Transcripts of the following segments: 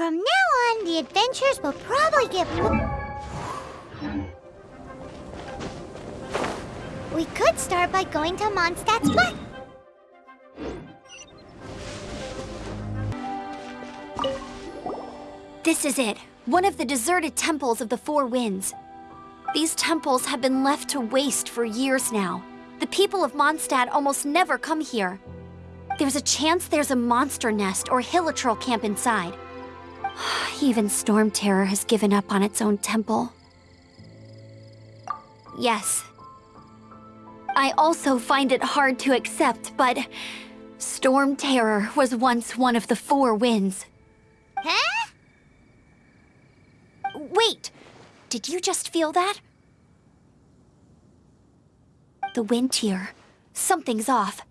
From now on, the adventures will probably get... We could start by going to Mondstadt's butt. This is it. One of the deserted temples of the Four Winds. These temples have been left to waste for years now. The people of Mondstadt almost never come here. There's a chance there's a monster nest or hilichurl camp inside. Even Storm Terror has given up on its own temple. Yes. I also find it hard to accept, but... Storm Terror was once one of the Four Winds. Huh? Wait! Did you just feel that? The wind here. Something's off.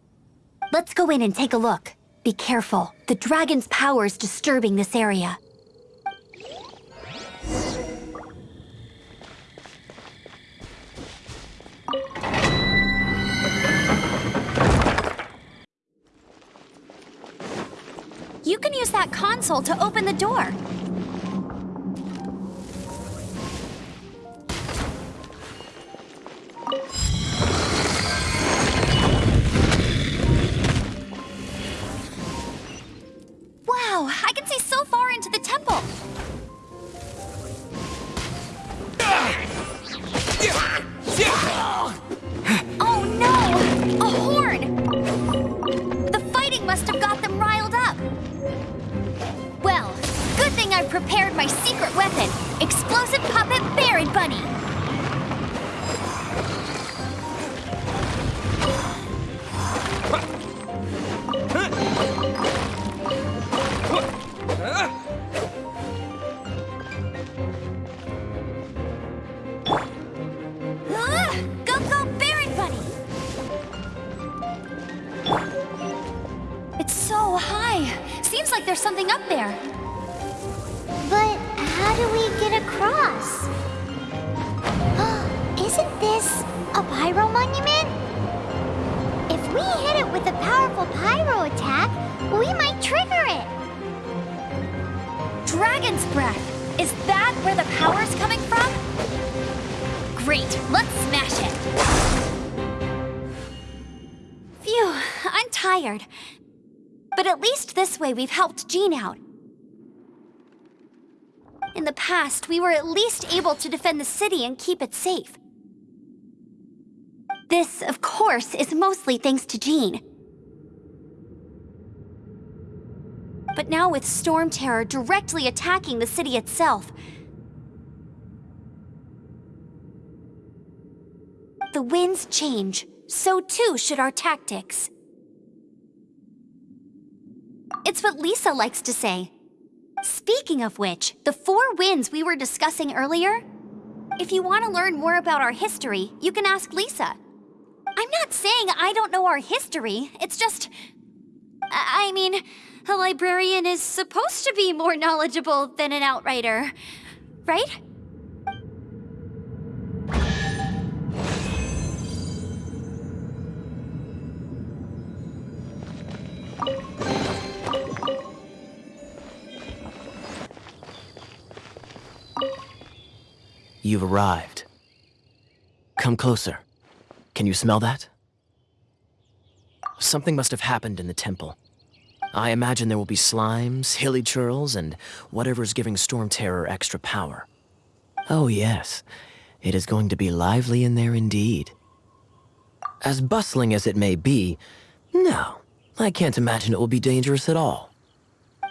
Let's go in and take a look. Be careful. The dragon's power is disturbing this area. That console to open the door. Breath. Is that where the power's coming from? Great, let's smash it. Phew, I'm tired. But at least this way we've helped Jean out. In the past, we were at least able to defend the city and keep it safe. This, of course, is mostly thanks to Jean. But now with Storm Terror directly attacking the city itself, the winds change, so too should our tactics. It's what Lisa likes to say. Speaking of which, the four winds we were discussing earlier, if you want to learn more about our history, you can ask Lisa. I'm not saying I don't know our history, it's just... I mean, a librarian is supposed to be more knowledgeable than an outrider, right? You've arrived. Come closer. Can you smell that? Something must have happened in the temple. I imagine there will be slimes, hilichurls, and whatever's giving Storm Terror extra power. Oh yes, it is going to be lively in there indeed. As bustling as it may be, no, I can't imagine it will be dangerous at all.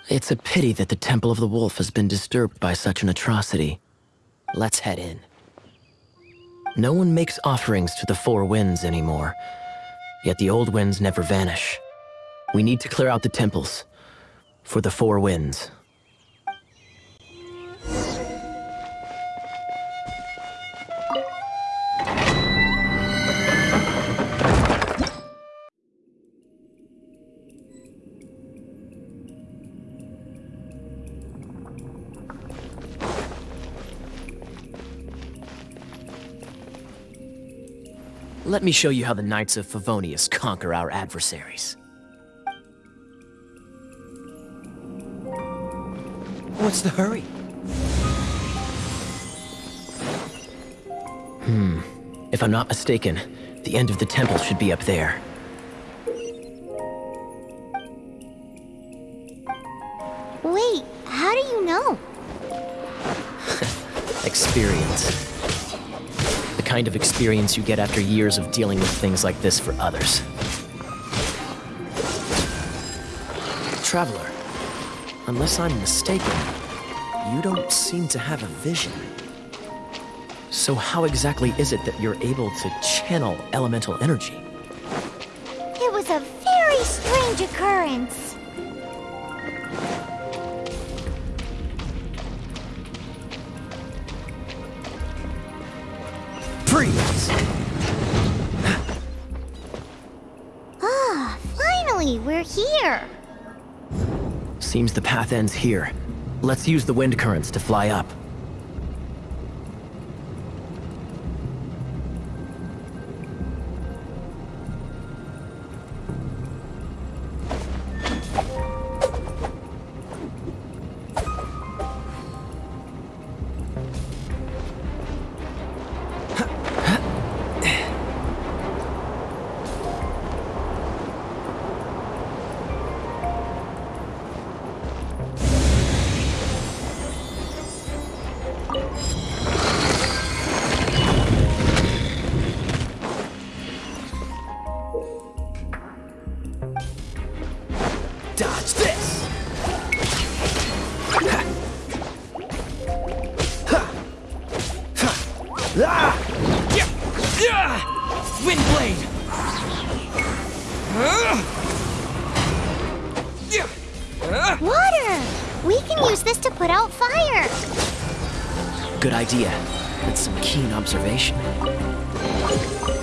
It's a pity that the Temple of the Wolf has been disturbed by such an atrocity. Let's head in. No one makes offerings to the Four Winds anymore, yet the old winds never vanish. We need to clear out the temples for the Four Winds. Let me show you how the Knights of Favonius conquer our adversaries. What's the hurry? Hmm. If I'm not mistaken, the end of the temple should be up there. Wait, how do you know? Experience. The kind of experience you get after years of dealing with things like this for others. Traveler, unless I'm mistaken, you don't seem to have a vision. So how exactly is it that you're able to channel elemental energy? It was a very strange occurrence. Freeze! Ah, finally, we're here. Seems the path ends here. Let's use the wind currents to fly up.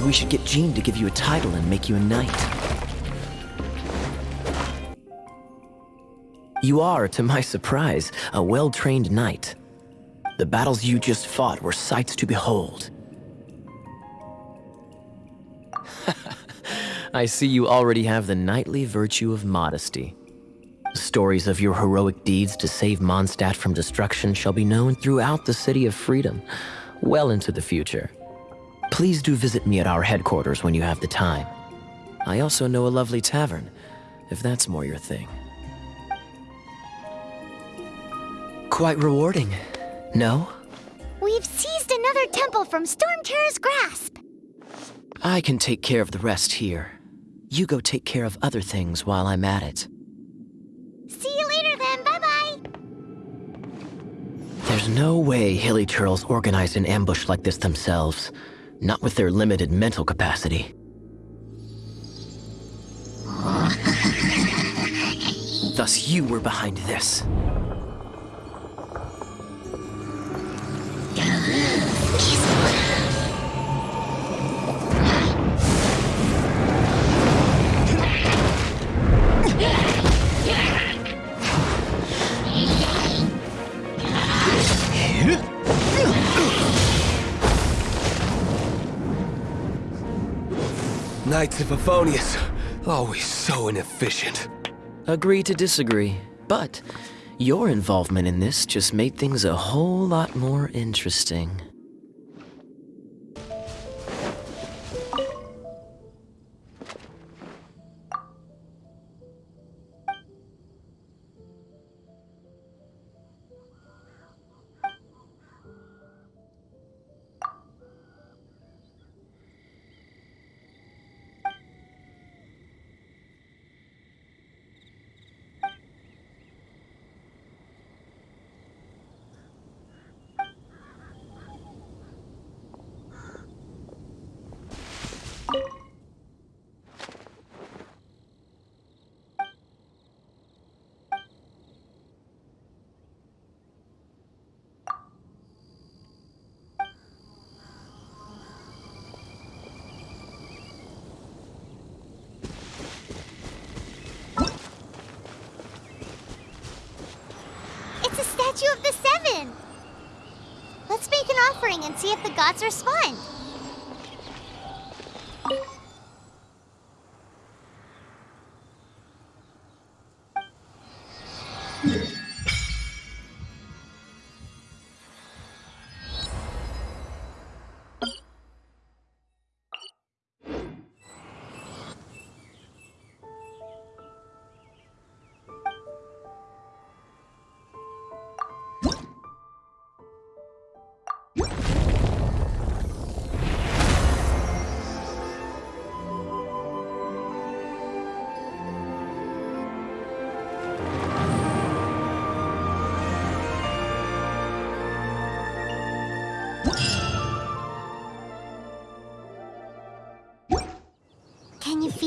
We should get Jean to give you a title and make you a knight. You are, to my surprise, a well-trained knight. The battles you just fought were sights to behold. I see you already have the knightly virtue of modesty. Stories of your heroic deeds to save Mondstadt from destruction shall be known throughout the City of Freedom, well into the future. Please do visit me at our headquarters when you have the time. I also know a lovely tavern, if that's more your thing. Quite rewarding, no? We've seized another temple from Storm Terror's grasp. I can take care of the rest here. You go take care of other things while I'm at it. See you later then. Bye-bye. There's no way hilichurls organized an ambush like this themselves. Not with their limited mental capacity. Thus you were behind this. Knights of always so inefficient. Agree to disagree, but your involvement in this just made things a whole lot more interesting. Statue of the Seven. Let's make an offering and see if the gods respond.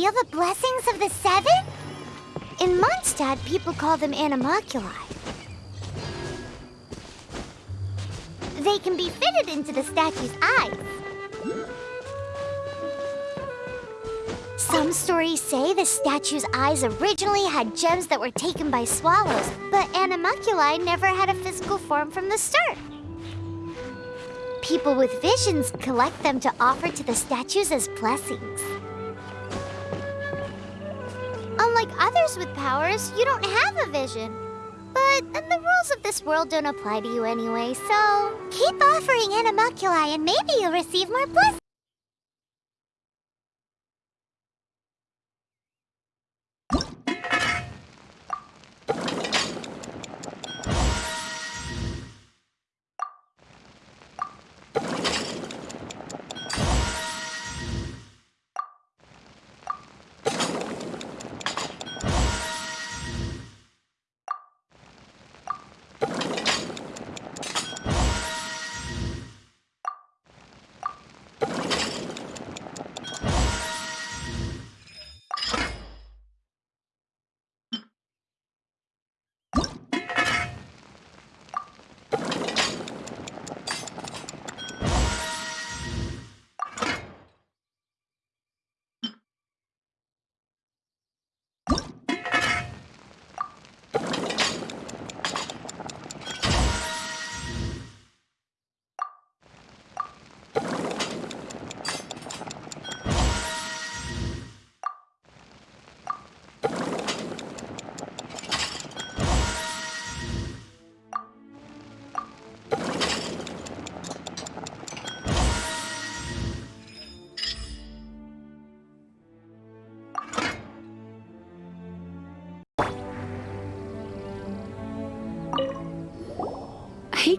Feel the blessings of the seven? In Mondstadt, people call them Anemoculi. They can be fitted into the statue's eyes. Some stories say the statue's eyes originally had gems that were taken by swallows, but Anemoculi never had a physical form from the start. People with visions collect them to offer to the statues as blessings. Others with powers, you don't have a vision. But then the rules of this world don't apply to you anyway, so keep offering Anemoculi and maybe you'll receive more blessings.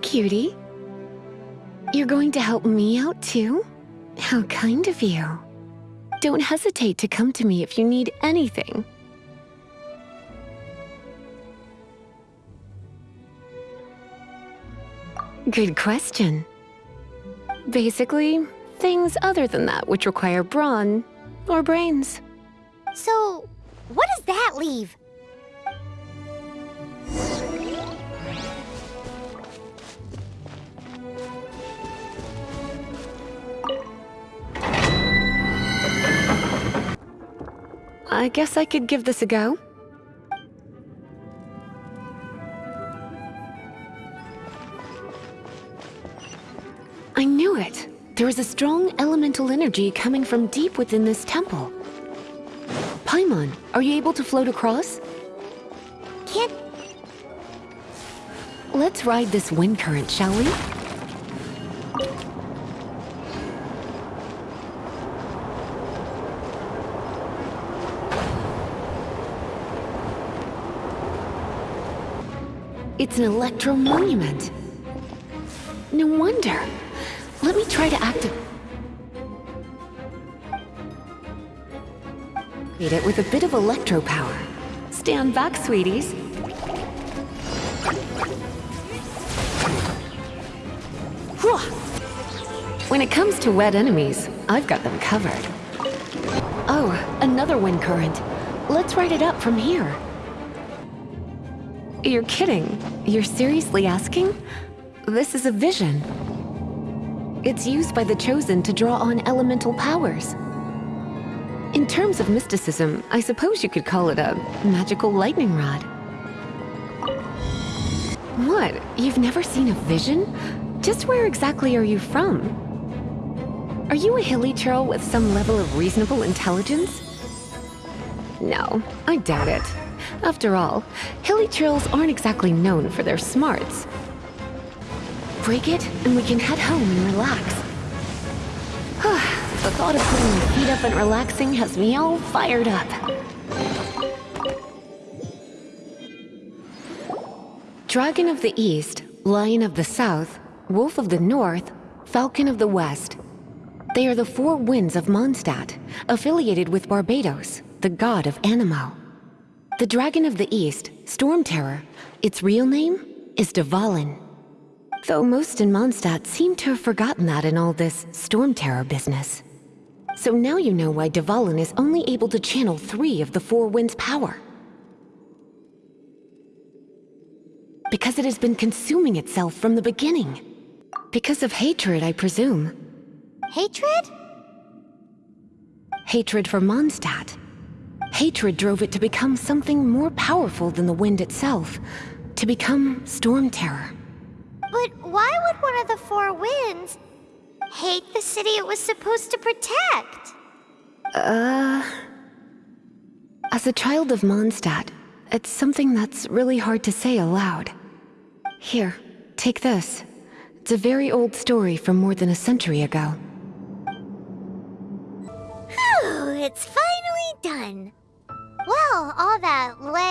Cutie. You're going to help me out too? How kind of you. Don't hesitate to come to me if you need anything. Good question. Basically, things other than that which require brawn or brains. So, what does that leave? I guess I could give this a go. I knew it. There is a strong elemental energy coming from deep within this temple. Paimon, are you able to float across? Can't... Let's ride this wind current, shall we? It's an electro monument. No wonder. Let me try to activate it with a bit of electro power. Stand back, sweeties. When it comes to wet enemies, I've got them covered. Oh, another wind current. Let's ride it up from here. You're kidding. You're seriously asking? This is a vision. It's used by the Chosen to draw on elemental powers. In terms of mysticism, I suppose you could call it a magical lightning rod. What? You've never seen a vision? Just where exactly are you from? Are you a hilichurl with some level of reasonable intelligence? No, I doubt it. After all, hilichurls aren't exactly known for their smarts. Break it, and we can head home and relax. the thought of putting my feet up and relaxing has me all fired up. Dragon of the East, Lion of the South, Wolf of the North, Falcon of the West. They are the four winds of Mondstadt, affiliated with Barbatos, the god of Anemo. The Dragon of the East, Storm Terror, its real name is Dvalin. Though most in Mondstadt seem to have forgotten that in all this Storm Terror business. So now you know why Dvalin is only able to channel three of the Four Winds' power. Because it has been consuming itself from the beginning. Because of hatred, I presume. Hatred? Hatred for Mondstadt. Hatred drove it to become something more powerful than the wind itself. To become Storm Terror. But why would one of the four winds hate the city it was supposed to protect? Uh... As a child of Mondstadt, it's something that's really hard to say aloud. Here, take this. It's a very old story from more than a century ago. Phew, it's finally done. Well, all that le-